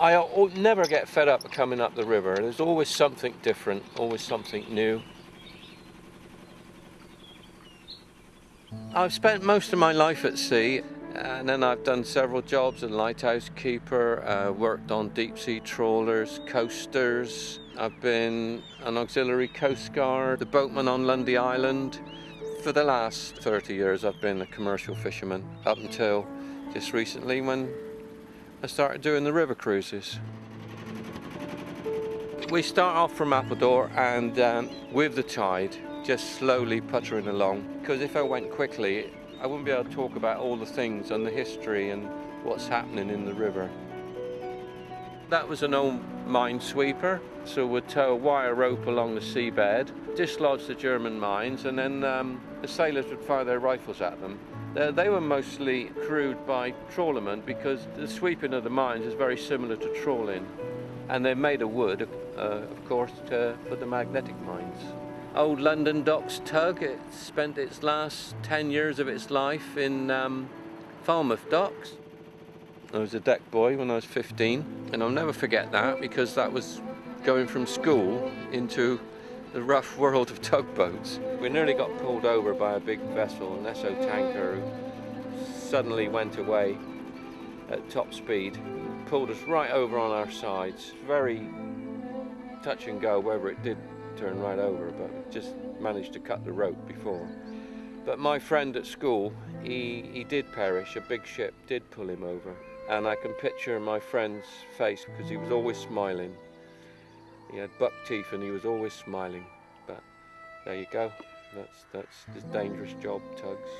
I never get fed up coming up the river. There's always something different, always something new. I've spent most of my life at sea, and then I've done several jobs as lighthouse keeper, uh, worked on deep sea trawlers, coasters. I've been an auxiliary coast guard, the boatman on Lundy Island. For the last 30 years, I've been a commercial fisherman up until just recently when I started doing the river cruises. We start off from Appledore and um, with the tide, just slowly puttering along. Because if I went quickly, I wouldn't be able to talk about all the things and the history and what's happening in the river. That was an old minesweeper, so we'd tow a wire rope along the seabed, dislodge the German mines, and then um, the sailors would fire their rifles at them. They, they were mostly crewed by trawlermen because the sweeping of the mines is very similar to trawling. And they're made of wood, uh, of course, to, for the magnetic mines. Old London Docks tug, it spent its last 10 years of its life in um, Falmouth Docks. I was a deck boy when I was 15, and I'll never forget that because that was going from school into the rough world of tugboats. We nearly got pulled over by a big vessel, an Esso tanker, who suddenly went away at top speed, pulled us right over on our sides. Very touch and go whether it did turn right over, but just managed to cut the rope before. But my friend at school, he, he did perish. A big ship did pull him over. And I can picture my friend's face because he was always smiling. He had buck teeth and he was always smiling. But there you go. That's that's this dangerous job, tugs,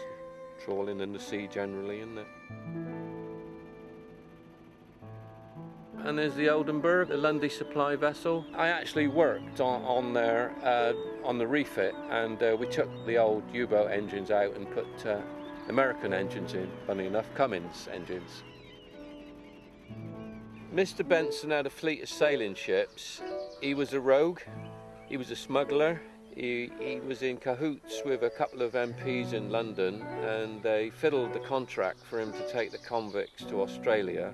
trawling in the sea generally, isn't it? And there's the Oldenburg, the Lundy supply vessel. I actually worked on, on there uh, on the refit, and uh, we took the old U-boat engines out and put uh, American engines in. Funny enough, Cummins engines. Mr. Benson had a fleet of sailing ships. He was a rogue, he was a smuggler, he, he, was in cahoots with a couple of MPs in London and they fiddled the contract for him to take the convicts to Australia.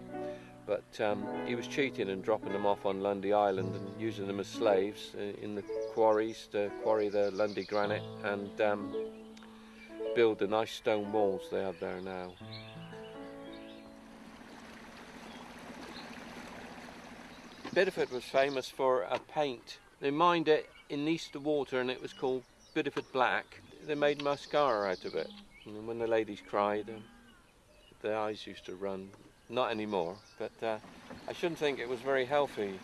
But um, he was cheating and dropping them off on Lundy Island and using them as slaves in the quarries to quarry the Lundy granite and um, build the nice stone walls they have there now. Bideford was famous for a paint. They mined it in Easter water and it was called Bideford Black. They made mascara out of it. And when the ladies cried, um, their eyes used to run. Not anymore, but uh, I shouldn't think it was very healthy.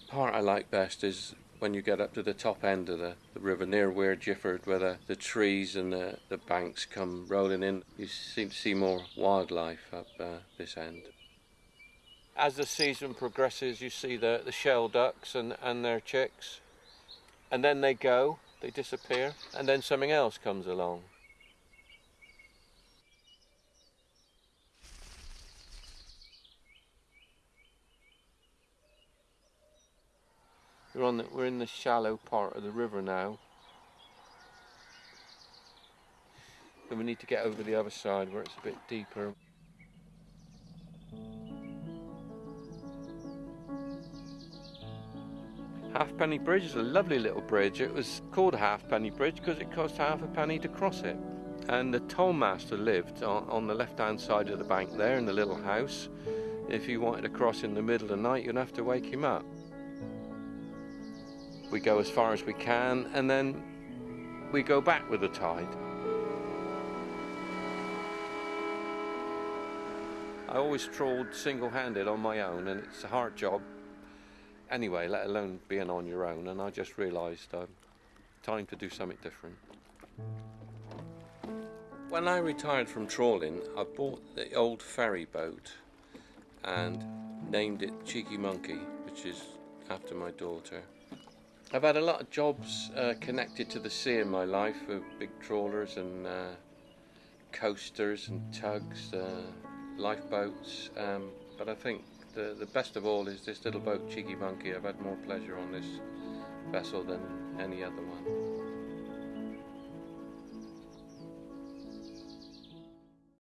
The part I like best is when you get up to the top end of the, the river near Weare Giffard where the, the trees and the, the banks come rolling in. You seem to see more wildlife up uh, this end as the season progresses, you see the, the shelducks and, and their chicks, and then they go, they disappear, and then something else comes along. We're, on the, we're in the shallow part of the river now. And we need to get over the other side where it's a bit deeper. Halfpenny Bridge is a lovely little bridge. It was called halfpenny bridge because it cost half a penny to cross it. And the tollmaster lived on, on the left-hand side of the bank there in the little house. If you wanted to cross in the middle of the night, you'd have to wake him up. We go as far as we can, and then we go back with the tide. I always trawled single-handed on my own, and it's a hard job anyway, let alone being on your own. And I just realised um, time to do something different. When I retired from trawling, I bought the old ferry boat and named it Cheeky Monkey, which is after my daughter. I've had a lot of jobs uh, connected to the sea in my life, with big trawlers and uh, coasters and tugs, uh, lifeboats, um, but I think the, the best of all is this little boat, Cheeky Monkey. I've had more pleasure on this vessel than any other one.